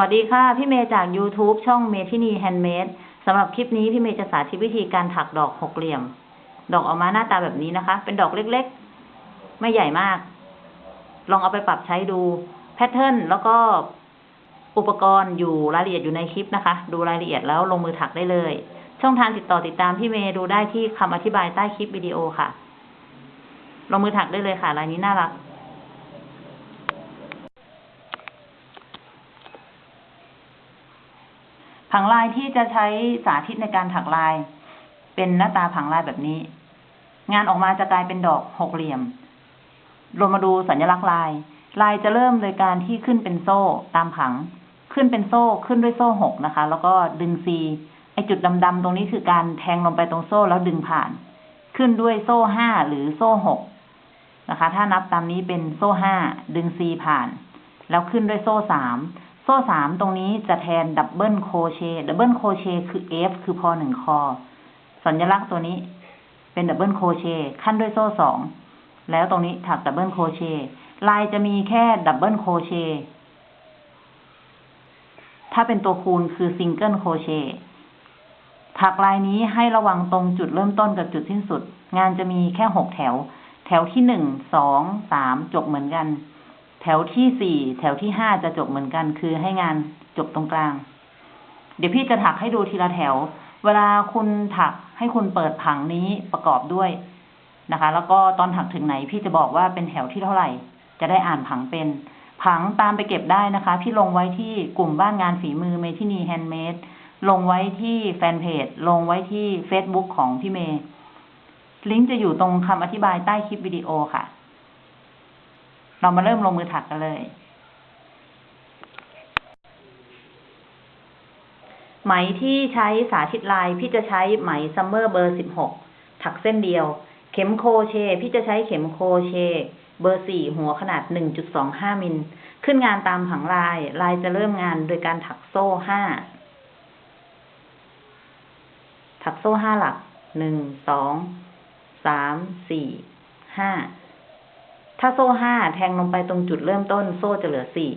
สวัสดีค่ะ พี่เมย์จาก YouTube ช่องเมทินีแฮนด์เมดสำหรับคลิปนี้พี่เมย์จะสาธิตวิธีการถักดอกหกเหลี่ยม ดอกออกมาหน้าตาแบบนี้นะคะ เป็นดอกเล็กๆ ไม่ใหญ่มาก ลองเอาไปปรับใช้ดู pattern แล้วก็อุปกรณ์อยู่รายละเอียดอยู่ในคลิปนะคะ ดูรายละเอียดแล้วลงมือถักได้เลย ช่องทางติดต่อติดตามพี่เมย์ดูได้ที่คำอธิบายใต้คลิปวิดีโอค่ะ ลงมือถักได้เลยค่ะลายนี้น่ารัก ผังลายที่จะใช้สาธิตในการถักลาย เป็นหน้าตาผังลายแบบนี้ งานออกมาจะกลายเป็นดอกหกเหลี่ยมเรามาดูสัญลักษณ์ลาย ลายจะเริ่มโดยการที่ขึ้นเป็นโซ่ตามผัง ขึ้นเป็นโซ่ขึ้นด้วยโซ่หกนะคะ แล้วก็ดึงซีไอจุดดำๆตรงนี้คือการแทงลงไปตรงโซ่แล้วดึงผ่าน ขึ้นด้วยโซ่ห้าหรือโซ่หกนะคะ ถ้านับตามนี้เป็นโซ่ห้าดึงซีผ่าน แล้วขึ้นด้วยโซ่สาม โซ่สามตรงนี้จะแทน double crochet double crochet คือ F คือพอหนึ่งคอ สัญลักษณ์ตัวนี้เป็น double crochet คั่นด้วยโซ่สองแล้วตรงนี้ถัก double crochet ลายจะมีแค่ double crochet ถ้าเป็นตัวคูณคือ single crochet ถักลายนี้ให้ระวังตรงจุดเริ่มต้นกับจุดสิ้นสุด งานจะมีแค่หกแถว แถวที่หนึ่งสองสามจบเหมือนกัน แถวที่สี่แถวที่ห้าจะจบเหมือนกัน คือให้งานจบตรงกลาง เดี๋ยวพี่จะถักให้ดูทีละแถว เวลาคุณถักให้คุณเปิดผังนี้ประกอบด้วยนะคะ แล้วก็ตอนถักถึงไหน พี่จะบอกว่าเป็นแถวที่เท่าไหร่ จะได้อ่านผังเป็น ผังตามไปเก็บได้นะคะ พี่ลงไว้ที่กลุ่มบ้านงานฝีมือเมทินีแฮนด์เมดลงไว้ที่แฟนเพจ ลงไว้ที่ Facebook ของพี่เมย์ลิงก์จะอยู่ตรงคำอธิบายใต้คลิปวิดีโอค่ะ เรามาเริ่มลงมือถักกันเลย ไหมที่ใช้สาธิตลายพี่จะใช้ไหมซัมเมอร์เบอร์สิบหกถักเส้นเดียว เข็ม crochet พี่จะใช้เข็ม crochet เบอร์สี่หัวขนาดหนึ่งจุดสองห้ามิล ขึ้นงานตามผังลาย ลายจะเริ่มงานโดยการถักโซ่ห้าถักโซ่ห้าหลักหนึ่งสองสามสี่ห้า ถ้าโซ่ห้าแทงลงไปตรงจุดเริ่มต้น โซ่จะเหลือสี่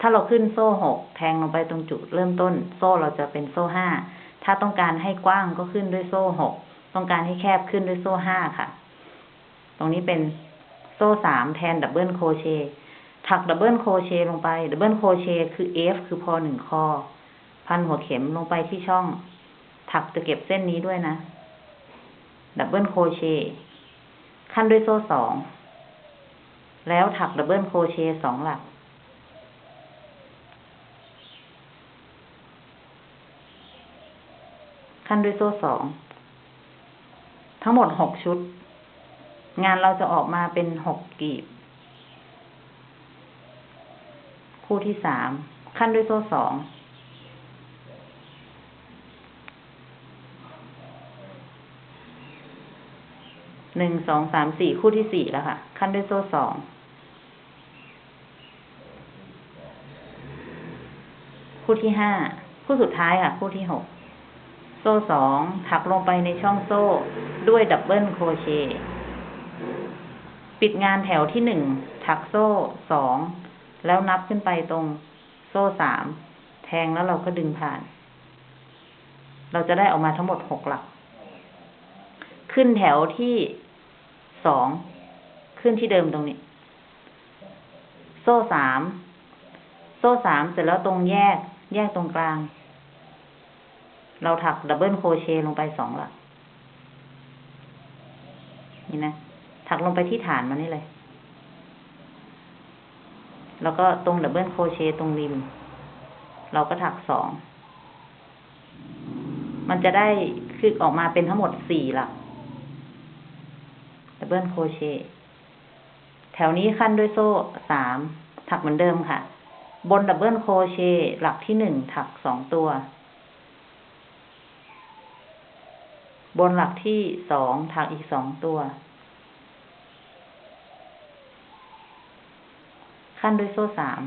ถ้าเราขึ้นโซ่หกแทงลงไปตรงจุดเริ่มต้น โซ่เราจะเป็นโซ่ห้าถ้าต้องการให้กว้างก็ขึ้นด้วยโซ่หกต้องการให้แคบขึ้นด้วยโซ่ห้าค่ะ ตรงนี้เป็นโซ่สามแทน double crochet ถัก double crochet ลงไป double crochet คือ F คือพอหนึ่งคอ พันหัวเข็มลงไปที่ช่อง ถักจะเก็บเส้นนี้ด้วยนะ double crochet คั่นด้วยโซ่สอง แล้วถัก double crochet สองหลัก คั่นด้วยโซ่สอง ทั้งหมดหกชุด งานเราจะออกมาเป็นหกกลีบ คู่ที่สาม ขั้นด้วยโซ่สองหนึ่งสองสามสี่คู่ที่สี่แล้วค่ะ ขั้นด้วยโซ่สอง คู่ที่ห้าคู่สุดท้ายค่ะ คู่ที่หกโซ่สองถักลงไปในช่องโซ่ด้วยดับเบิลโครเชต์ปิดงานแถวที่หนึ่งถักโซ่สองแล้วนับขึ้นไปตรงโซ่สามแทงแล้วเราก็ดึงผ่าน เราจะได้ออกมาทั้งหมดหกหลัก ขึ้นแถวที่สองขึ้นที่เดิมตรงนี้ โซ่สามโซ่สามเสร็จแล้วตรงแยก แยกตรงกลาง เราถัก double crochet ลงไปสองหลัก นี่นะ ถักลงไปที่ฐานมันนี่เลย แล้วก็ตรง double crochet ตรงริม เราก็ถักสอง มันจะได้คือออกมาเป็นทั้งหมดสี่หลัก double crochet แถวนี้คั่นด้วยโซ่สามถักเหมือนเดิมค่ะ บน double crochet หลักที่หนึ่งถักสองตัว บนหลักที่สองถักอีกสองตัว ขั้นด้วยโซ่สาม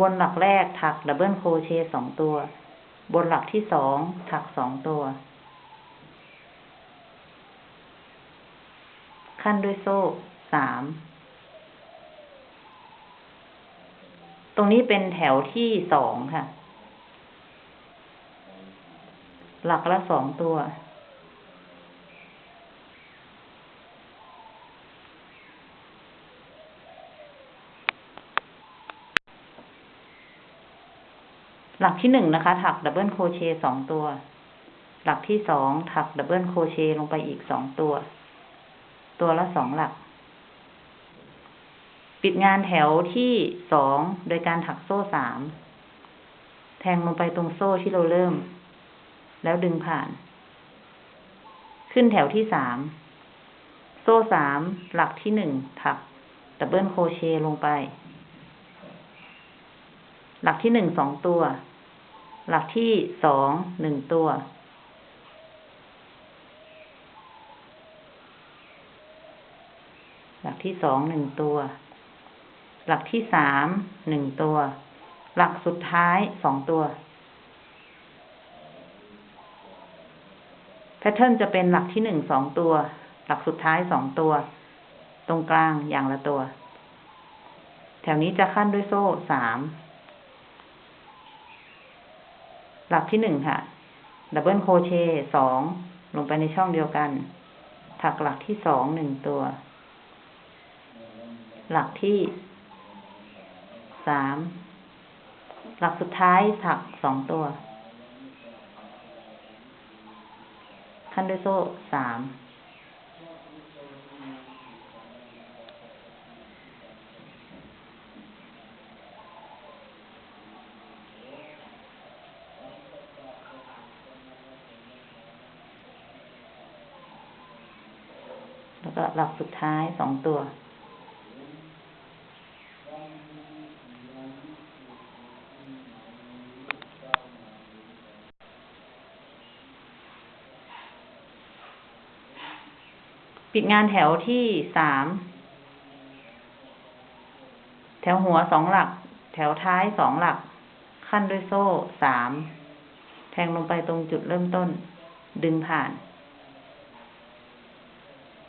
บนหลักแรกถักดับเบิลโครเชต์สองตัว บนหลักที่สองถักสองตัว ขั้นด้วยโซ่สาม ตรงนี้เป็นแถวที่สองค่ะ หลักละสองตัว หลักที่หนึ่งนะคะ ถัก double crochet สองตัว หลักที่สองถัก double crochet ลงไปอีกสองตัว ตัวละสองหลัก ปิดงานแถวที่สองโดยการถักโซ่สาม แทงลงไปตรงโซ่ที่เราเริ่ม แล้วดึงผ่าน ขึ้นแถวที่สาม โซ่สามหลักที่หนึ่งถัก double crochet ลงไป หลักที่หนึ่งสองตัว หลักที่สองหนึ่งตัว หลัก ที่สองหนึ่งตัว หลักที่สามหนึ่งตัว หลักสุดท้ายสองตัว pattern จะเป็นหลักที่หนึ่งสองตัว หลักสุดท้ายสองตัว ตรงกลางอย่างละตัว แถวนี้จะคั่นด้วยโซ่สาม หลักที่หนึ่งค่ะ double crochet สองลงไปในช่องเดียวกัน ถักหลักที่สองหนึ่งตัว หลักที่สามหลักสุดท้ายถักสองตัว ขั้นด้วยโซ่สามแล้วก็หลักสุดท้ายสองตัว ปิดงานแถวที่สาม แถวหัวสองหลัก แถวท้ายสองหลัก ขั้นด้วยโซ่สาม แทงลงไปตรงจุดเริ่มต้น ดึงผ่าน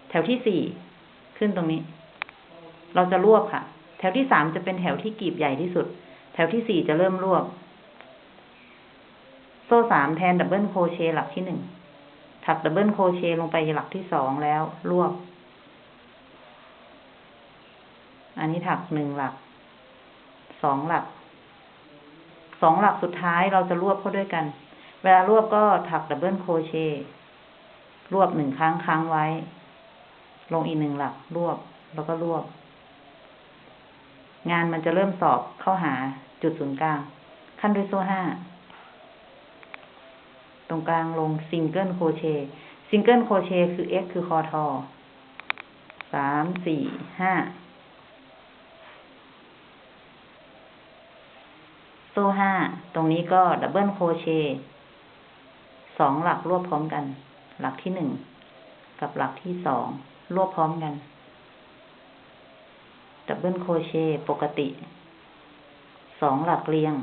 แถวที่สี่ ขึ้นตรงนี้ เราจะรวบค่ะ แถวที่สามจะเป็นแถวที่กลีบใหญ่ที่สุด แถวที่สี่จะเริ่มรวบ โซ่สามแทน double crochet หลักที่หนึ่ง ถัก double crochet ลงไปหลักที่สองแล้ว รวบ อันนี้ถักหนึ่งหลัก สองหลัก สองหลักสุดท้ายเราจะรวบเข้าด้วยกัน เวลารวบก็ถัก double crochet รวบหนึ่งครั้งค้างไว้ ลงอีกหนึ่งหลัก รวบแล้วก็รวบ งานมันจะเริ่มสอบเข้าหาจุดศูนย์กลาง คั่นด้วยโซ่ห้า ตรงกลางลง single crochet single crochet คือ x คือคอทอสามสี่ห้าโซ่ห้าตรงนี้ก็ double crochet สองหลักรวบพร้อมกัน หลักที่หนึ่งกับหลักที่สองรวบพร้อมกัน double crochet ปกติสองหลักเรียง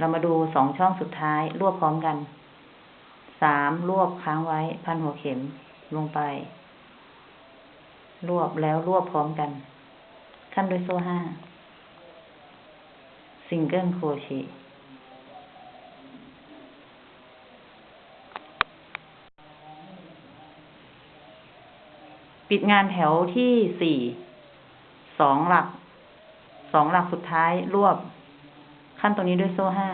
เรามาดูสองช่องสุดท้าย รวบพร้อมกัน สามรวบค้างไว้ พันหัวเข็มลงไป รวบแล้วรวบพร้อมกัน ขั้นด้วยโซ่ห้าซิงเกิลโครเชต์ปิดงานแถวที่สี่ สองหลัก สองหลักสุดท้ายรวบ ขั้นตรงนี้ด้วยโซ่ห้า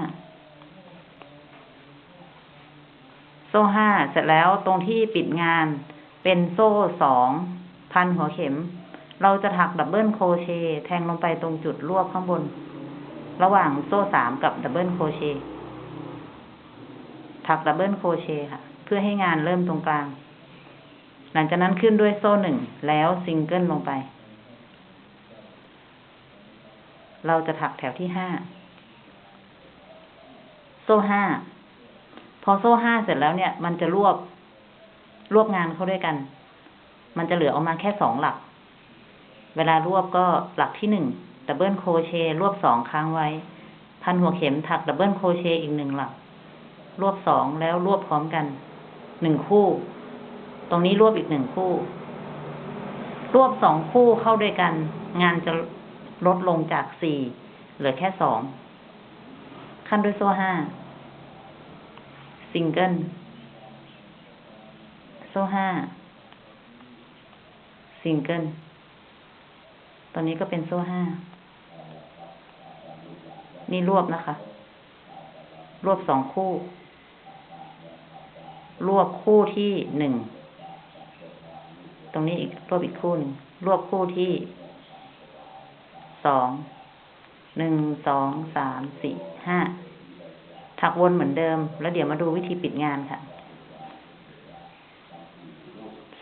โซ่ห้าเสร็จแล้วตรงที่ปิดงานเป็นโซ่สองพันหัวเข็ม เราจะถัก double crochet แทงลงไปตรงจุดรวบข้างบน ระหว่างโซ่สามกับ double crochet ถัก double crochet ค่ะ เพื่อให้งานเริ่มตรงกลาง หลังจากนั้นขึ้นด้วยโซ่หนึ่งแล้วซิงเกิลลงไป เราจะถักแถวที่ห้า โซ่ห้า พอโซ่ห้าเสร็จแล้วเนี่ย มันจะรวบรวบงานเข้าด้วยกัน มันจะเหลือออกมาแค่สองหลัก เวลารวบก็หลักที่หนึ่ง double crochet รวบสองค้างไว้ พันหัวเข็มถัก double crochet อีกหนึ่งหลัก รวบสองแล้วรวบพร้อมกันหนึ่งคู่ ตรงนี้รวบอีกหนึ่งคู่ รวบสองคู่เข้าด้วยกัน งานจะลดลงจากสี่เหลือแค่สอง คั่นด้วยโซ่ห้าซิงเกิลโซ่ห้าซิงเกิลตอนนี้ก็เป็นโซ่ห้านี่รวบนะคะ รวบสองคู่ รวบคู่ที่หนึ่ง ตรงนี้อีกรวบอีกคู่หนึ่ง รวบคู่ที่สอง หนึ่ง สอง สาม สี่ ห้าถักวนเหมือนเดิม แล้วเดี๋ยวมาดูวิธีปิดงานค่ะ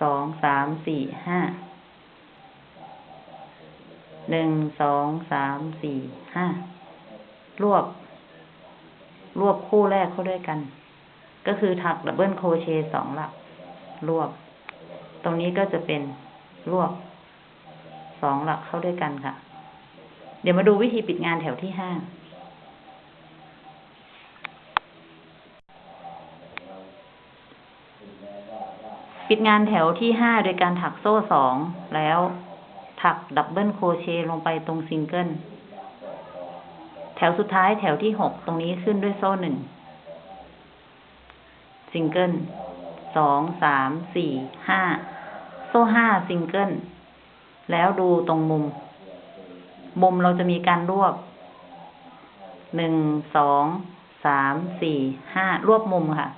สอง สาม สี่ ห้า หนึ่ง สอง สาม สี่ ห้า รวบ รวบคู่แรกเข้าด้วยกัน ก็คือถักดับเบิลโคเชต์สองหลัก รวบ ตรงนี้ก็จะเป็นรวบ สองหลักเข้าด้วยกันค่ะ เดี๋ยวมาดูวิธีปิปิดงานแถวที่ห้า ดงานแถวที่ห้าโดยการถักโซ่สองแล้ว ถัก double crochet ลงไปตรงซิงเกิล แถวสุดท้ายแถวที่หกตรงนี้ขึ้นด้วยโซ่หนึ่งซิงเกิลสองสามสี่ห้าโซ่ห้าซิงเกิลแล้วดูตรงมุม มุมเราจะมีการรวบหนึ่งสองสามสี่ห้ารวบมุมค่ะ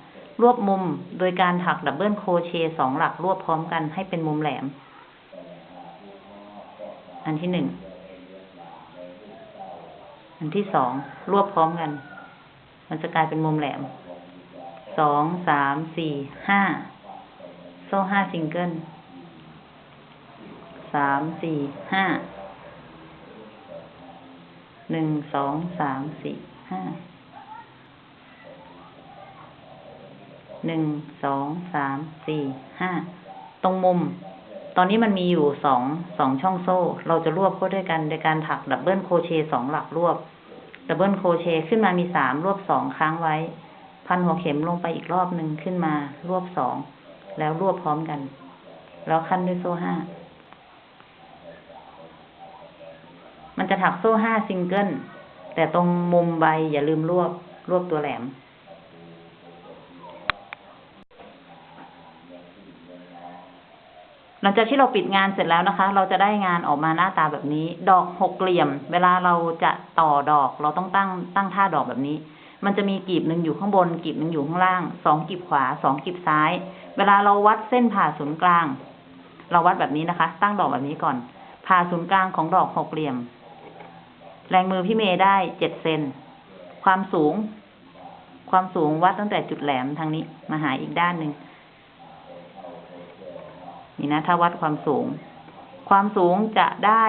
รวบมุมโดยการถัก double crochet สองหลักรวบพร้อมกันให้เป็นมุมแหลม อันที่หนึ่ง อันที่สองรวบพร้อมกัน มันจะกลายเป็นมุมแหลม สอง สาม สี่ ห้า โซ่ห้าซิงเกิล สาม สี่ ห้า หนึ่ง สอง สาม สี่ ห้า หนึ่งสองสามสี่ห้าตรงมุม ตอนนี้มันมีอยู่สองสองช่องโซ่ เราจะรวบเข้าด้วยกันโดยการถัก double crochet สองหลักรวบ double crochet ขึ้นมามีสามรวบสองค้างไว้ พันหัวเข็มลงไปอีกรอบหนึ่งขึ้นมารวบสองแล้วรวบพร้อมกัน แล้วคั่นด้วยโซ่ห้ามันจะถักโซ่ห้าซิงเกิลแต่ตรงมุมใบอย่าลืมรวบรวบตัวแหลม หลังจากที่เราปิดงานเสร็จแล้วนะคะ เราจะได้งานออกมาหน้าตาแบบนี้ ดอกหกเหลี่ยม เวลาเราจะต่อดอก เราต้องตั้งตั้งท่าดอกแบบนี้ มันจะมีกีบหนึ่งอยู่ข้างบน กีบหนึ่งอยู่ข้างล่าง สองกีบขวา สองกีบซ้าย เวลาเราวัดเส้นผ่าศูนย์กลาง เราวัดแบบนี้นะคะ ตั้งดอกแบบนี้ก่อน ผ่าศูนย์กลางของดอกหกเหลี่ยม แรงมือพี่เมย์ได้เจ็ดเซน ความสูง ความสูงวัดตั้งแต่จุดแหลมทางนี้ มาหาอีกด้านหนึ่ง นี่นะ ถ้าวัดความสูง ความสูงจะได้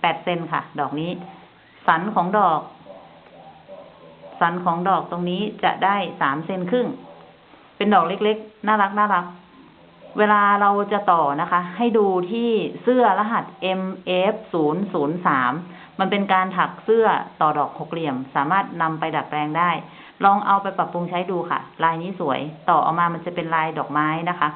แปดเซนค่ะ ดอกนี้ สันของดอก สันของดอกตรงนี้จะได้สามเซนครึ่ง เป็นดอกเล็กๆ น่ารักน่ารัก เวลาเราจะต่อนะคะ ให้ดูที่เสื้อรหัส MF 0 0 3 มันเป็นการถักเสื้อต่อดอกหกเหลี่ยม สามารถนำไปดัดแปลงได้ ลองเอาไปปรับปรุงใช้ดูค่ะ ลายนี้สวย ต่อออกมามันจะเป็นลายดอกไม้นะคะ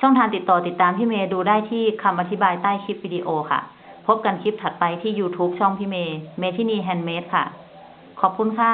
ช่องทางติดต่อติดตามพี่เมย์ดูได้ที่คำอธิบายใต้คลิปวิดีโอค่ะ พบกันคลิปถัดไปที่ YouTube ช่องพี่เมย์เมทินีแฮนด์เมดค่ะ ขอบคุณค่ะ